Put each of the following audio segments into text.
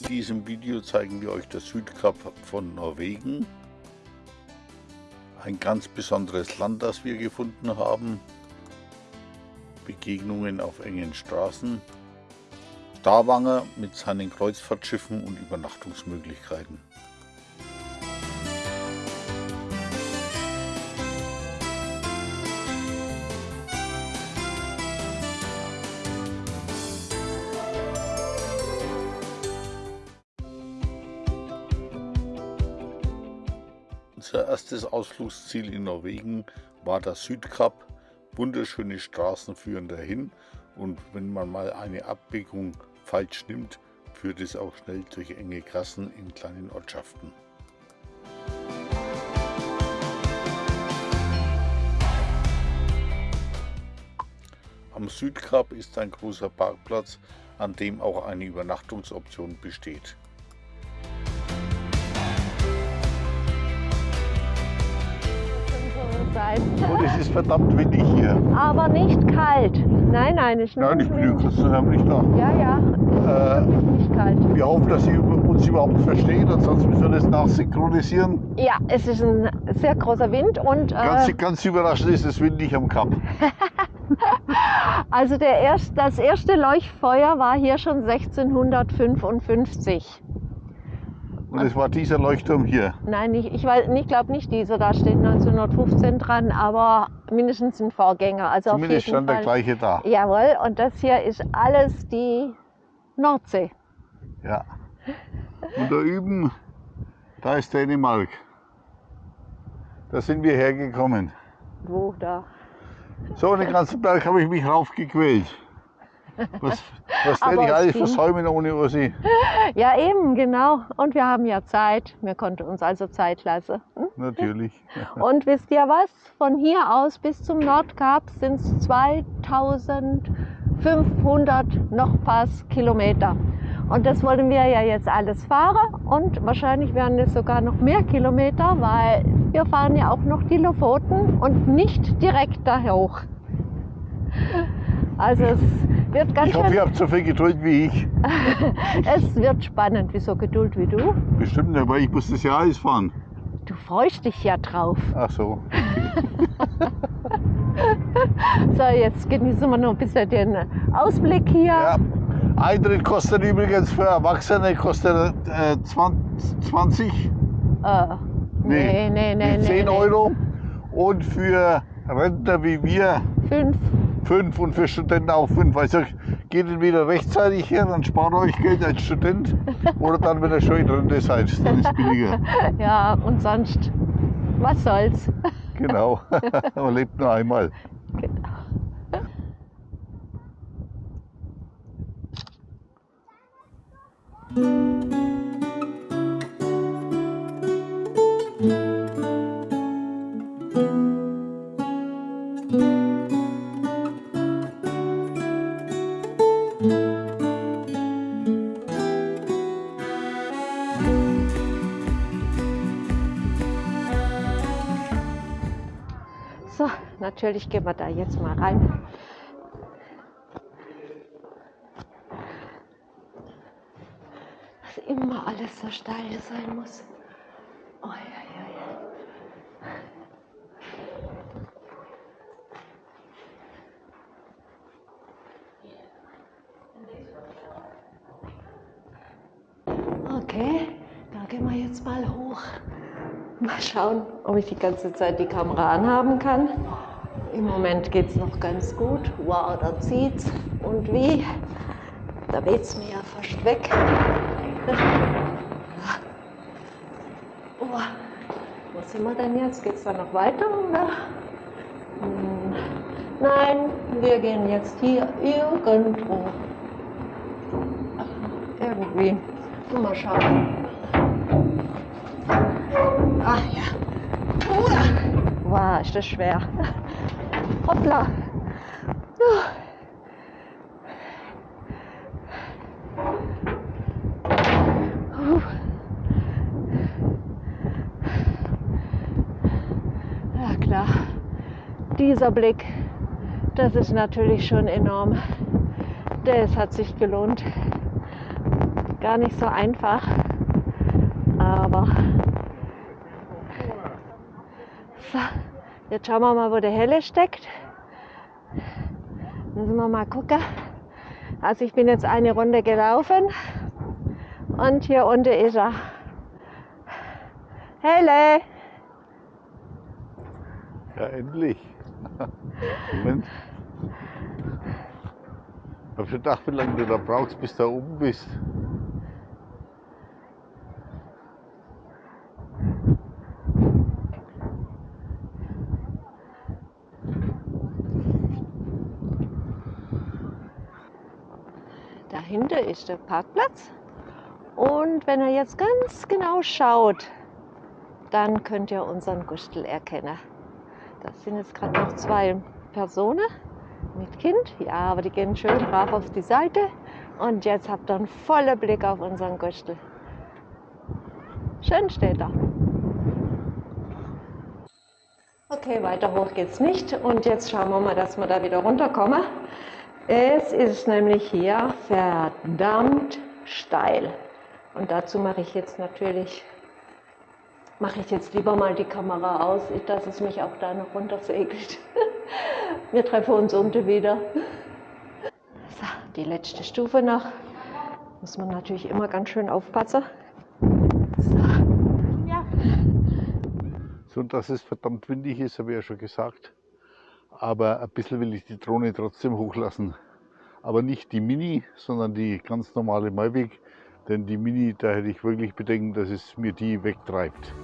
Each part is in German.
In diesem Video zeigen wir euch das Südkap von Norwegen. Ein ganz besonderes Land, das wir gefunden haben. Begegnungen auf engen Straßen. Stavanger mit seinen Kreuzfahrtschiffen und Übernachtungsmöglichkeiten. Erstes Ausflugsziel in Norwegen war das Südkap. Wunderschöne Straßen führen dahin und wenn man mal eine Abbiegung falsch nimmt, führt es auch schnell durch enge Gassen in kleinen Ortschaften. Am Südkap ist ein großer Parkplatz, an dem auch eine Übernachtungsoption besteht. Sein. Und es ist verdammt windig hier. Aber nicht kalt. Nein, nein, ist Nein, ich bin zusammen nicht da. Ja, ja, Äh, nicht kalt. wir hoffen, dass Sie uns überhaupt verstehen, ansonsten müssen wir das nachsynchronisieren. Ja, es ist ein sehr großer Wind und Ganz, äh, ganz überraschend ist es windig am Kap. also der erst, das erste Leuchtfeuer war hier schon 1655. Und es war dieser Leuchtturm hier. Nein, ich, ich, weiß- ich glaube nicht dieser, da steht 1915 dran, aber mindestens ein Vorgänger. Also Zumindest stand der Fall. gleiche da. Jawohl, und das hier ist alles die Nordsee. Ja. Und da üben, da ist Dänemark. Da sind wir hergekommen. Wo da? So einen ganzen Berg habe ich mich raufgequält. Was, was werde ich es alles versäumen ohne Ursi? Ja, eben, genau. Und wir haben ja Zeit. Wir konnten uns also Zeit lassen. Hm? Natürlich. Und wisst ihr was? Von hier aus bis zum Nordkap sind es 2500 noch Pass Kilometer. Und das wollen wir ja jetzt alles fahren und wahrscheinlich werden es sogar noch mehr Kilometer, weil wir fahren ja auch noch die Lofoten und nicht direkt da hoch. Also es wird ganz Ich hoffe, ihr habt so viel Geduld wie ich. es wird spannend. Wieso Geduld wie du? Bestimmt, aber ich muss das ja alles fahren. Du freust dich ja drauf. Ach so. So, jetzt genießen wir noch ein bisschen den Ausblick hier. Ja. Eintritt kostet übrigens für Erwachsene kostet äh, 20, 20 Äh, nee, nee, nee, nee. 10 nee. Euro. Und für Rentner wie wir Fünf. 5 und für Studenten auch 5. Also geht entweder rechtzeitig her, dann spart euch Geld als Student. Oder dann, wenn ihr schon in Rente seid, dann ist es billiger. Ja, und sonst, was soll's? Genau. Man lebt nur einmal. So, natürlich gehen wir da jetzt mal rein. Dass immer alles so steil sein muss. Ui, ui, ui. Okay, da gehen wir jetzt mal hoch. Mal schauen, ob ich die ganze Zeit die Kamera anhaben kann. Im Moment geht es noch ganz gut. Wow, da zieht's. Und wie? Da weht's mir ja fast weg. Oh, wo sind wir denn jetzt? Geht's da noch weiter? Oder? Hm, Nein, wir gehen jetzt hier irgendwo. Irgendwie. Mal schauen. Ach ja. Uah. Wow, ist das schwer. Hoppla. Ja klar, dieser Blick, das ist natürlich schon enorm. Das hat sich gelohnt. gar nicht so einfach. Aber so, jetzt schauen wir mal, wo der Helle steckt. Müssen wir mal gucken. Also ich bin jetzt eine Runde gelaufen und hier unten ist er. Helle! Ja, endlich. Moment. Ich hab schon gedacht, wie lange du da brauchst, bis du da oben bist. Der Parkplatz. Und wenn ihr jetzt ganz genau schaut, dann könnt ihr unseren Gustel erkennen. Das sind jetzt gerade noch zwei Personen mit Kind. Ja, aber die gehen schön brav auf die Seite. Und jetzt habt ihr einen vollen Blick auf unseren Gustel. Schön steht er. Okay, weiter hoch geht's nicht. Und jetzt schauen wir mal, dass wir da wieder runterkommen. Es ist nämlich hier verdammt steil. Und dazu mache ich jetzt natürlich, mache ich jetzt lieber mal die Kamera aus, dass es mich auch da noch runtersegelt. Wir treffen uns unten wieder. So, die letzte Stufe noch. Muss man natürlich immer ganz schön aufpassen. So. Ja. So, dass es verdammt windig ist, habe ich ja schon gesagt aber ein bisschen will ich die Drohne trotzdem hochlassen. Aber nicht die Mini, sondern die ganz normale Mavic, denn die Mini, da hätte ich wirklich Bedenken, dass es mir die wegtreibt.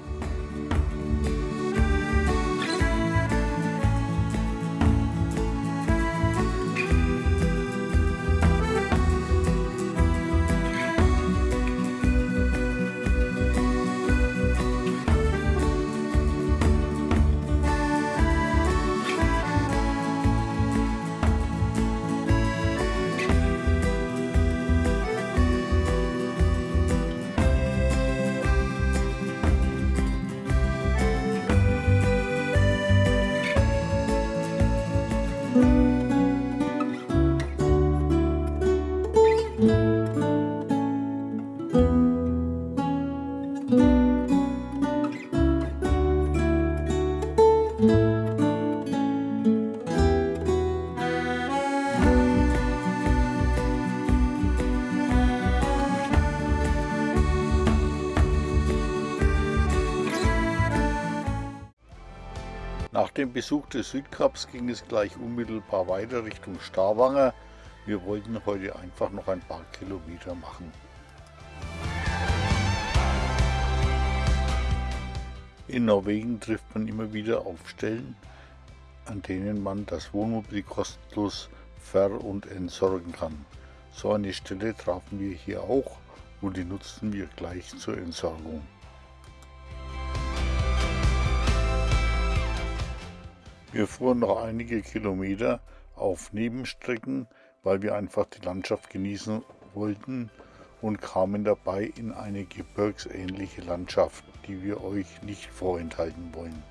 Dem Besuch des Südkaps ging es gleich unmittelbar weiter Richtung Starwanger. Wir wollten heute einfach noch ein paar Kilometer machen. In Norwegen trifft man immer wieder auf Stellen, an denen man das Wohnmobil kostenlos ver- und entsorgen kann. So eine Stelle trafen wir hier auch und die nutzten wir gleich zur Entsorgung. Wir fuhren noch einige Kilometer auf Nebenstrecken, weil wir einfach die Landschaft genießen wollten und kamen dabei in eine gebirgsähnliche Landschaft, die wir euch nicht vorenthalten wollen.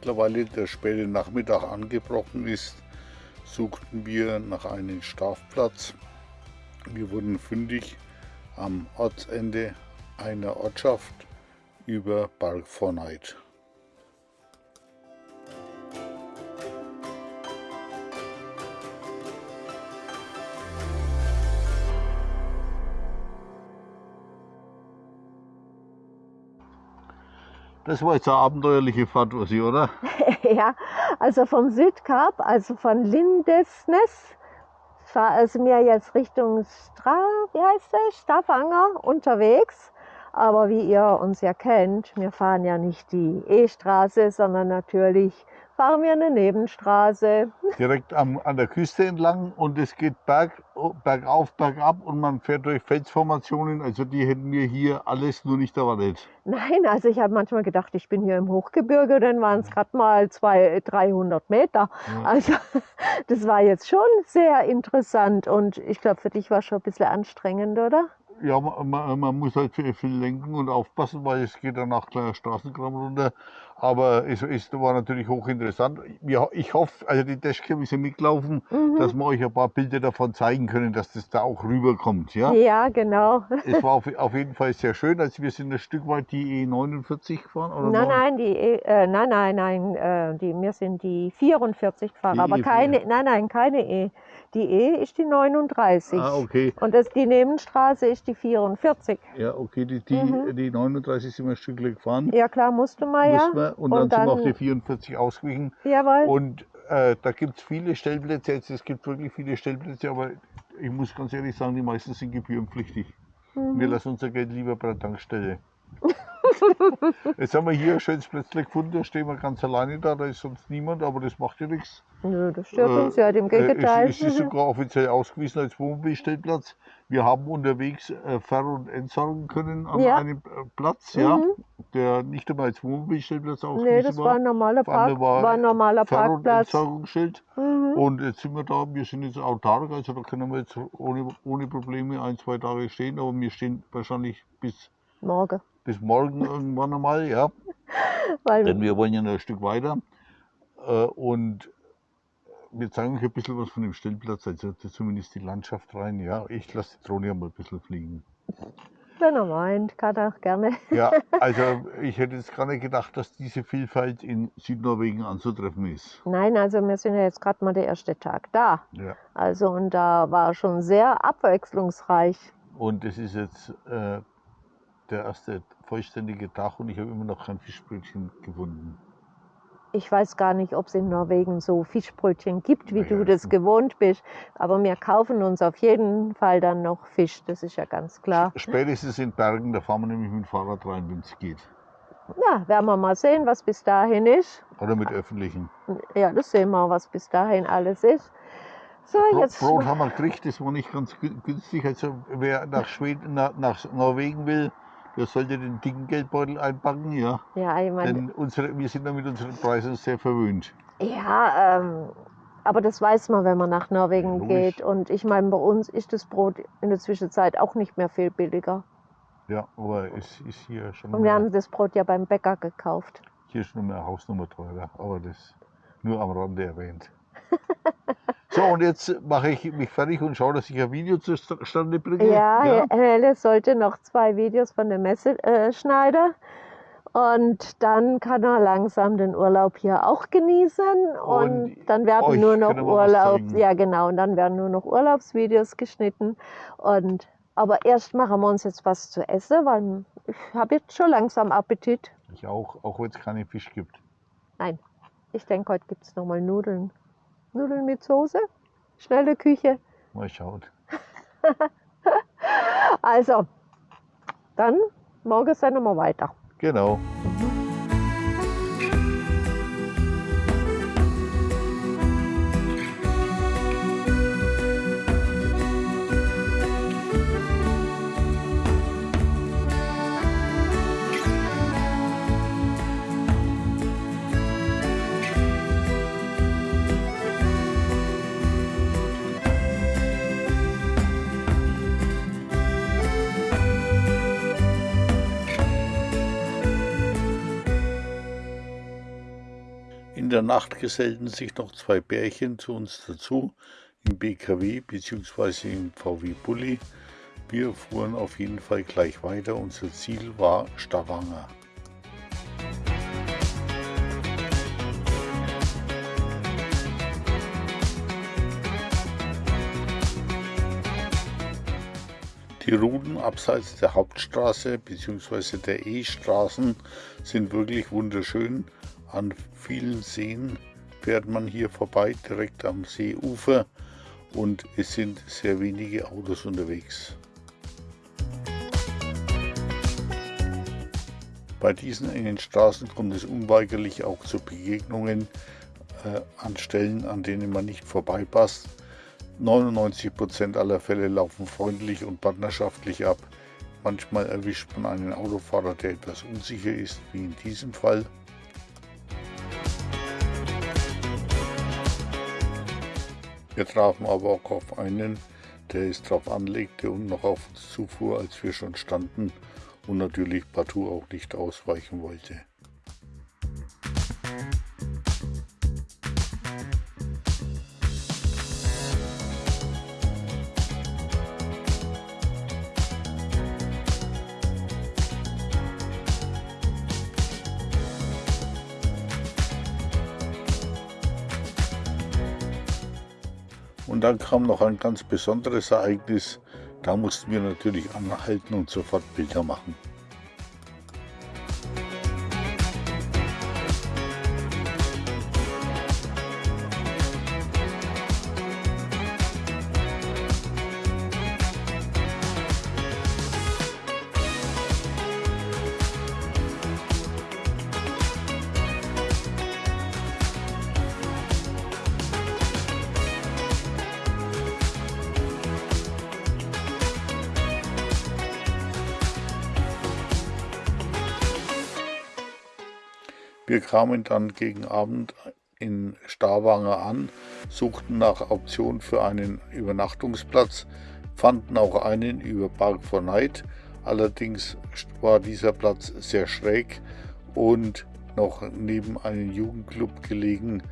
Mittlerweile der späte Nachmittag angebrochen ist, suchten wir nach einem Schlafplatz. Wir wurden fündig am Ortsende einer Ortschaft über Berg Forneit. Das war jetzt eine abenteuerliche Ursi, oder? ja, also vom Südkap, also von Lindesnes, war es mir jetzt Richtung Stra, wie heißt das? Stavanger unterwegs. Aber wie ihr uns ja kennt, wir fahren ja nicht die E-Straße, sondern natürlich fahren wir eine Nebenstraße. Direkt am, an der Küste entlang und es geht berg, bergauf, bergab und man fährt durch Felsformationen. Also die hätten wir hier alles nur nicht erwartet. Nein, also ich habe manchmal gedacht, ich bin hier im Hochgebirge, dann waren es gerade mal 200, 300 Meter. Ja. Also das war jetzt schon sehr interessant und ich glaube, für dich war es schon ein bisschen anstrengend, oder? Ja, man, man, muss halt viel, lenken und aufpassen, weil es geht danach gleich Straßenkram runter. Aber es, es war natürlich hochinteressant. Ja, ich hoffe, also die Dashcam ist ja mitgelaufen, mhm. dass wir euch ein paar Bilder davon zeigen können, dass das da auch rüberkommt. Ja, ja genau. Es war auf, auf jeden Fall sehr schön. Also wir sind ein Stück weit die E49 gefahren. Oder nein, nein, die e, äh, nein, nein, nein, äh, die, wir sind die 44 gefahren, die aber e keine, nein, nein, keine E. Die E ist die 39. Ah, okay. Und das, die Nebenstraße ist die 44. Ja, okay, die, die, mhm. die 39 sind wir ein Stück gefahren. Ja, klar, musste man ja. Wir. Und, und, dann, sind wir auf die 44 ausgewichen. Jawohl. Und äh, da gibt es viele Stellplätze. Jetzt, es gibt wirklich viele Stellplätze, aber ich muss ganz ehrlich sagen, die meisten sind gebührenpflichtig. Mhm. Wir lassen unser Geld lieber bei der Tankstelle. Jetzt haben wir hier ein schönes Plätzchen gefunden, da stehen wir ganz alleine da, da ist sonst niemand, aber das macht ja nichts. Nö, das stört äh, uns ja, dem Gegenteil. Äh, es, es, ist sogar offiziell ausgewiesen als Wohnmobilstellplatz. Wir haben unterwegs äh, Ver- und Entsorgen können an ja. einem äh, Platz, mhm. ja, der nicht einmal als Wohnmobilstellplatz ausgewiesen nee, das war. ein normaler, Park, war, war ein normaler Ver- Parkplatz. Und Entsorgungsschild. Mhm. Und jetzt sind wir da, wir sind jetzt autark, also da können wir jetzt ohne, ohne Probleme ein, zwei Tage stehen, aber wir stehen wahrscheinlich bis morgen bis morgen irgendwann einmal, ja. Weil Denn wir wollen ja noch ein Stück weiter. Äh, und wir zeigen euch ein bisschen was von dem Stellplatz, also zumindest die Landschaft rein. Ja, ich lasse die Drohne ja mal ein bisschen fliegen. Wenn er meint, kann er auch gerne. Ja, also ich hätte jetzt gar nicht gedacht, dass diese Vielfalt in Südnorwegen anzutreffen ist. Nein, also wir sind ja jetzt gerade mal der erste Tag da. Ja. Also und da war schon sehr abwechslungsreich. Und es ist jetzt äh, der erste vollständige Tag und ich habe immer noch kein Fischbrötchen gefunden. Ich weiß gar nicht, ob es in Norwegen so Fischbrötchen gibt, wie naja, du das gewohnt bist. Aber wir kaufen uns auf jeden Fall dann noch Fisch, das ist ja ganz klar. Spätestens in Bergen, da fahren wir nämlich mit dem Fahrrad rein, wenn es geht. Ja, werden wir mal sehen, was bis dahin ist. Oder mit öffentlichen. Ja, das sehen wir, was bis dahin alles ist. So, jetzt Brot haben wir gekriegt, das war nicht ganz günstig. Also wer nach, Schweden, nach, nach Norwegen will, der sollte den dicken Geldbeutel einpacken, ja. Ja, ich meine. Denn unsere, wir sind da mit unseren Preisen sehr verwöhnt. Ja, ähm, aber das weiß man, wenn man nach Norwegen ja, geht. Und ich meine, bei uns ist das Brot in der Zwischenzeit auch nicht mehr viel billiger. Ja, aber es ist hier schon. Und wir haben das Brot ja beim Bäcker gekauft. Hier ist nur mehr Hausnummer teurer, aber das nur am Rande erwähnt. So, und jetzt mache ich mich fertig und schaue, dass ich ein Video zustande bringe. Ja, ja. Helle sollte noch zwei Videos von der Messe äh, schneiden. Und dann kann er langsam den Urlaub hier auch genießen. Und, und dann werden nur noch Urlaub, ja genau, und dann werden nur noch Urlaubsvideos geschnitten. Und aber erst machen wir uns jetzt was zu essen, weil ich habe jetzt schon langsam Appetit. Ich auch, auch wenn es keinen Fisch gibt. Nein, ich denke, heute gibt es nochmal Nudeln. Nudeln mit Soße, schnelle Küche. Mal schauen. also, dann morgen sehen wir weiter. Genau. Der Nacht gesellten sich noch zwei Bärchen zu uns dazu, im BKW bzw. im VW Bulli. Wir fuhren auf jeden Fall gleich weiter. Unser Ziel war Stavanger. Die Routen abseits der Hauptstraße bzw. der E-Straßen sind wirklich wunderschön. An vielen Seen fährt man hier vorbei, direkt am Seeufer und es sind sehr wenige Autos unterwegs. Bei diesen engen Straßen kommt es unweigerlich auch zu Begegnungen äh, an Stellen, an denen man nicht vorbeipasst. 99% aller Fälle laufen freundlich und partnerschaftlich ab. Manchmal erwischt man einen Autofahrer, der etwas unsicher ist, wie in diesem Fall. Wir trafen aber auch auf einen, der es drauf anlegte und noch auf uns zufuhr, als wir schon standen und natürlich partout auch nicht ausweichen wollte. Und dann kam noch ein ganz besonderes Ereignis. Da mussten wir natürlich anhalten und sofort Bilder machen. Kamen dann gegen Abend in Stavanger an, suchten nach Optionen für einen Übernachtungsplatz, fanden auch einen über Park for Night. Allerdings war dieser Platz sehr schräg und noch neben einem Jugendclub gelegen.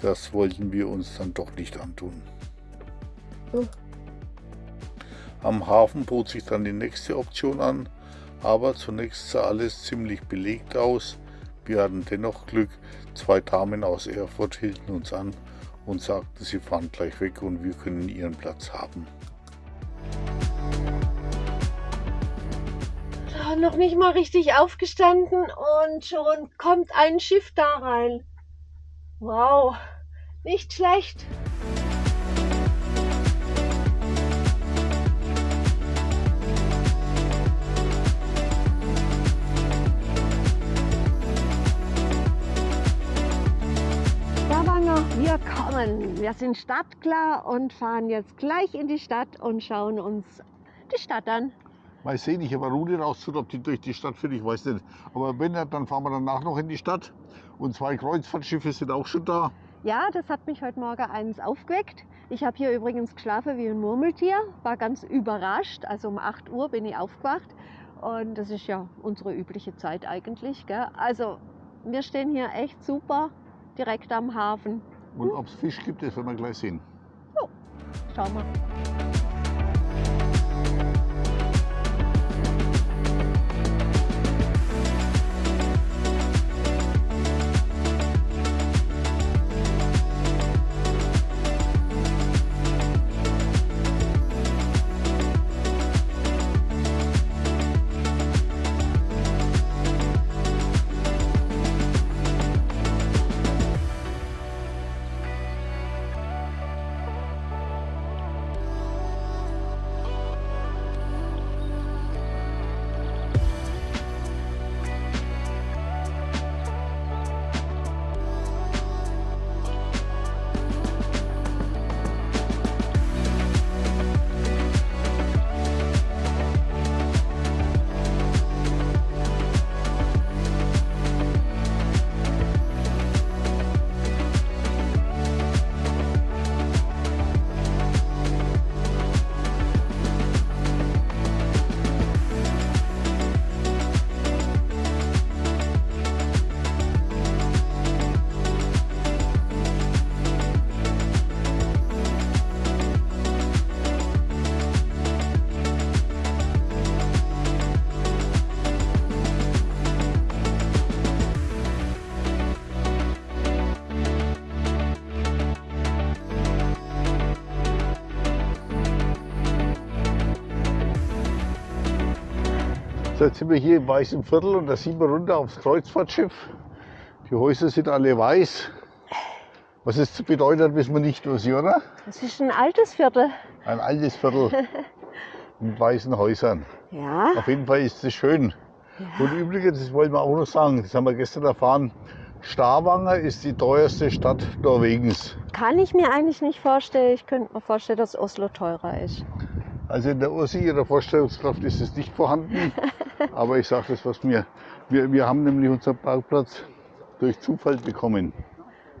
Das wollten wir uns dann doch nicht antun. Oh. Am Hafen bot sich dann die nächste Option an, aber zunächst sah alles ziemlich belegt aus. Wir hatten dennoch Glück, zwei Damen aus Erfurt hielten uns an und sagten, sie fahren gleich weg und wir können ihren Platz haben. Noch nicht mal richtig aufgestanden und schon kommt ein Schiff da rein. Wow, nicht schlecht. Wir kommen. Wir sind startklar und fahren jetzt gleich in die Stadt und schauen uns die Stadt an. Mal sehen, ich habe eine Route rausgesucht, ob die durch die Stadt führt, ich weiß nicht. Aber wenn nicht, dann fahren wir danach noch in die Stadt. Und zwei Kreuzfahrtschiffe sind auch schon da. Ja, das hat mich heute Morgen eins aufgeweckt. Ich habe hier übrigens geschlafen wie ein Murmeltier, war ganz überrascht. Also um 8 Uhr bin ich aufgewacht. Und das ist ja unsere übliche Zeit eigentlich. Gell? Also wir stehen hier echt super direkt am Hafen. Und ob es Fisch gibt, das werden wir gleich sehen. So, schauen wir. So, jetzt sind wir hier im weißen Viertel und da sieht man runter aufs Kreuzfahrtschiff. Die Häuser sind alle weiß. Was es bedeutet, wissen wir nicht, was oder? Das ist ein altes Viertel. Ein altes Viertel mit weißen Häusern. Ja. Auf jeden Fall ist es schön. Und übrigens, das wollen wir auch noch sagen, das haben wir gestern erfahren, Stavanger ist die teuerste Stadt Norwegens. Kann ich mir eigentlich nicht vorstellen. Ich könnte mir vorstellen, dass Oslo teurer ist. Also in der Ursi ihrer Vorstellungskraft ist es nicht vorhanden. Aber ich sage das, was mir. Wir, wir haben nämlich unseren Parkplatz durch Zufall bekommen.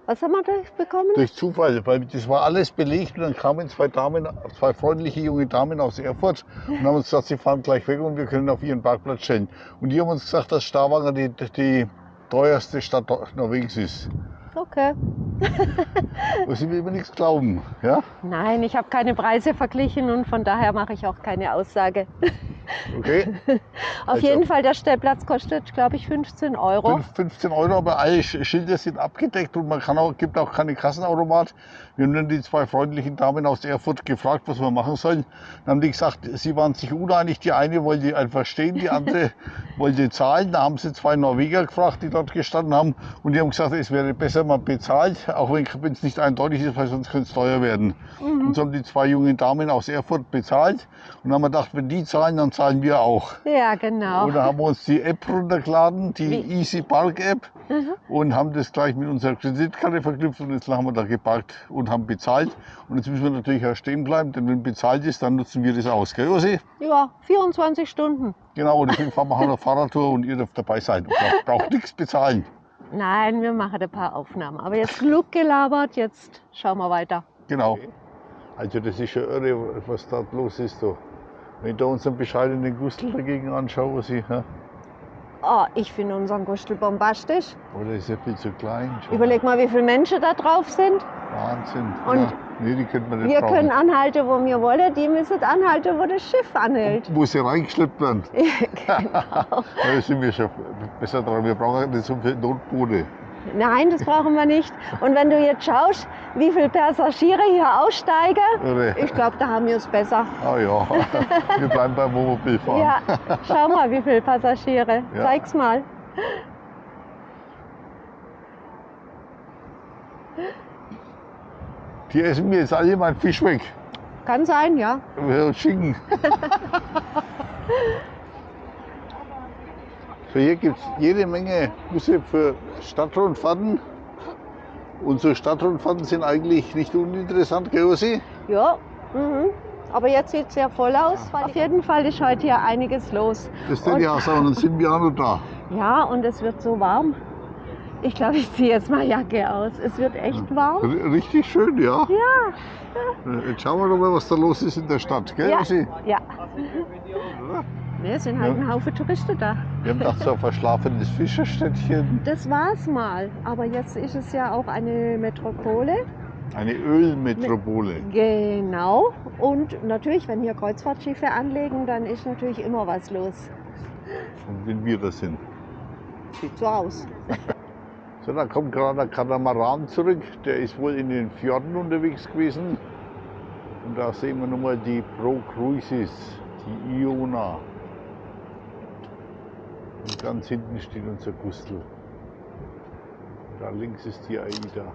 Was haben wir da bekommen? Durch Zufall, weil das war alles belegt und dann kamen zwei Damen, zwei freundliche junge Damen aus Erfurt und haben uns gesagt, sie fahren gleich weg und wir können auf ihren Parkplatz stellen. Und die haben uns gesagt, dass Stavanger die, die teuerste Stadt Norwegens ist. Okay. Was sie mir immer nichts glauben. Ja? Nein, ich habe keine Preise verglichen und von daher mache ich auch keine Aussage. Okay. Auf Also- jeden Fall, der Stellplatz kostet, glaube ich, 15 Euro. Fünf- 15 Euro, aber alle Sch- Schilder sind abgedeckt und man kann auch, gibt auch keine Kassenautomat. Wir haben dann die zwei freundlichen Damen aus Erfurt gefragt, was wir machen sollen. Dann haben die gesagt, sie waren sich uneinig. Die eine wollte einfach stehen, die andere wollte zahlen. Da haben sie zwei Norweger gefragt, die dort gestanden haben. Und die haben gesagt, es wäre besser, man bezahlt, auch wenn es nicht eindeutig ist, weil sonst könnte es teuer werden. Und so haben die zwei jungen Damen aus Erfurt bezahlt. Und dann haben wir gedacht, wenn die zahlen, dann zahlen wir auch. Ja, genau. Und da haben wir uns die App runtergeladen, die Easy Park App, und haben das gleich mit unserer Kreditkarte verknüpft und jetzt haben wir da geparkt und haben bezahlt. Und jetzt müssen wir natürlich auch stehen bleiben, denn wenn bezahlt ist, dann nutzen wir das aus. Gell, Josi? Ja, 24 Stunden. Genau, und deswegen fahren wir eine Fahrradtour und ihr dürft dabei sein. Und braucht, braucht nichts bezahlen. Nein, wir machen ein paar Aufnahmen. Aber jetzt genug gelabert, jetzt schauen wir weiter. Genau. Also das ist schon irre, was da los ist. Da. Wenn ich da unseren bescheidenen Gustl dagegen anschaue, was ich, ja, Oh, ich finde unseren Gustel bombastisch. oh, der ist ja viel zu klein. Schon. Überleg mal, wie viele Menschen da drauf sind. Wahnsinn. Und ja. Nee, die könnte man nicht Wir brauchen. können anhalten, wo wir wollen. Die müssen anhalten, wo das Schiff anhält. Wo sie reingeschleppt werden. genau. Da sind wir schon besser dran. Wir brauchen nicht so viel Notboote. Nein, das brauchen wir nicht. Und wenn du jetzt schaust, wie viele Passagiere hier aussteigen, ich glaube, da haben wir es besser. Ah ja, wir bleiben beim Wohnmobilfahren. Ja, schau mal, wie viele Passagiere. Ja. Zeig's mal. Die essen mir jetzt alle meinen Fisch weg. Kann sein, ja. Wir Schinken. so, hier gibt es jede Menge Busse für Stadtrundfahrten. Unsere Stadtrundfahrten sind eigentlich nicht uninteressant, gell, Ossi? Ja. Mhm. Aber jetzt sieht es sehr voll aus. Auf jeden Fall ist heute hier einiges los. Das Und- ja so, und dann sind wir auch noch da. Ja, und es wird so warm. Ich glaube, ich ziehe jetzt mal Jacke aus. Es wird echt warm. R- Richtig schön, ja. Ja. Jetzt schauen wir doch mal, was da los ist in der Stadt, gell, Ja. Ossi? ja. Ne, es sind halt Ja. ein Haufen Touristen da. Wir haben gedacht, so ein verschlafenes Fischerstädtchen, Das war's mal. Aber jetzt ist es ja auch eine Metropole. eine Ölmetropole. Genau. Und natürlich, wenn hier Kreuzfahrtschiffe anlegen, dann ist natürlich immer was los. Und wenn wir das sind. Sieht so aus. So, da kommt gerade ein Katamaran zurück. Der ist wohl in den Fjorden unterwegs gewesen. Und da sehen wir nochmal die Pro Cruises, die Iona. Und ganz hinten steht unser Gustl. Da links ist die Aida.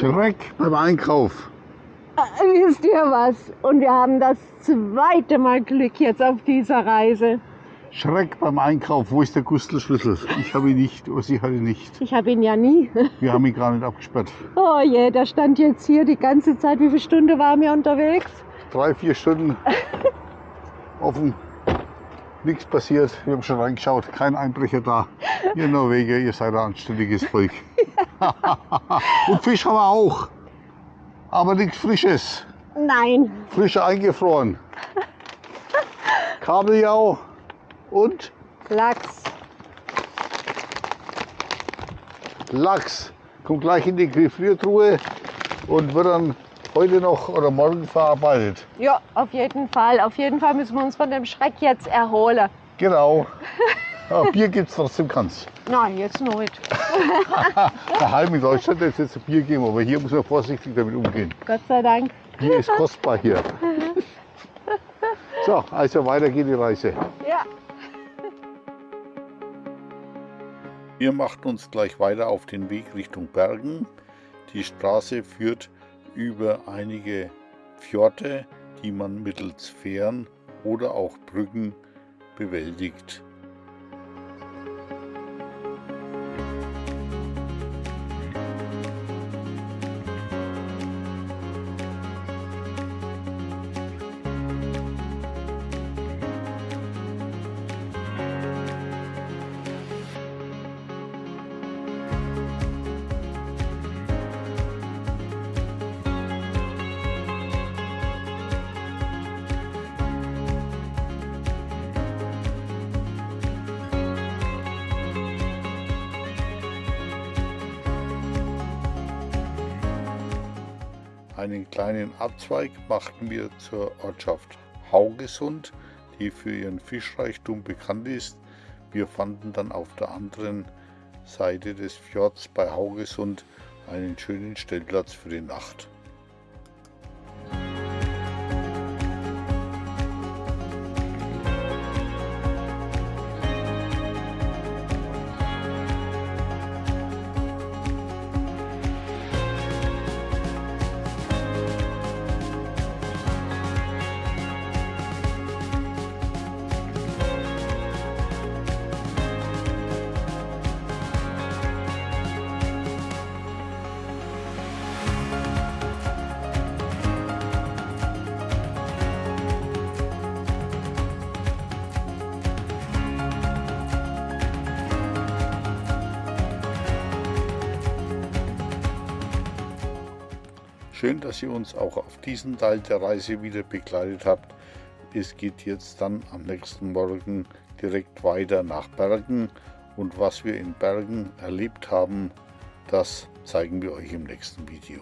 Schreck beim Einkauf. Äh, wisst ihr was? Und wir haben das zweite Mal Glück jetzt auf dieser Reise. Schreck beim Einkauf. Wo ist der Gustl-Schlüssel? Ich habe ihn nicht, oder sie hatte ihn nicht. Ich habe ihn ja nie. Wir haben ihn gar nicht abgesperrt. Oh je, der stand jetzt hier die ganze Zeit. Wie viele Stunden waren wir unterwegs? Drei, vier Stunden offen. Nichts passiert. Wir haben schon reingeschaut. Kein Einbrecher da. Ihr Norweger, ihr seid ein anständiges Volk. Und Fisch haben wir auch. Aber nichts Frisches. Nein. Frische eingefroren. Kabeljau und Lachs. Lachs. Kommt gleich in die Gefriertruhe und wird dann heute noch oder morgen verarbeitet. Ja, auf jeden Fall. Auf jeden Fall müssen wir uns von dem Schreck jetzt erholen. Genau. Ja, Bier gibt es trotzdem ganz. Nein, jetzt noch nicht. Daheim in Deutschland hätte es jetzt Bier geben, aber hier muss man vorsichtig damit umgehen. Gott sei Dank. Bier ist kostbar hier. So, also weiter geht die Reise. Ja. Wir machten uns gleich weiter auf den Weg Richtung Bergen. Die Straße führt über einige Fjorde, die man mittels Fähren oder auch Brücken bewältigt. Einen kleinen Abzweig machten wir zur Ortschaft Haugesund, die für ihren Fischreichtum bekannt ist. Wir fanden dann auf der anderen Seite des Fjords bei Haugesund einen schönen Stellplatz für die Nacht. Schön, dass ihr uns auch auf diesen Teil der Reise wieder begleitet habt. Es geht jetzt dann am nächsten Morgen direkt weiter nach Bergen und was wir in Bergen erlebt haben, das zeigen wir euch im nächsten Video.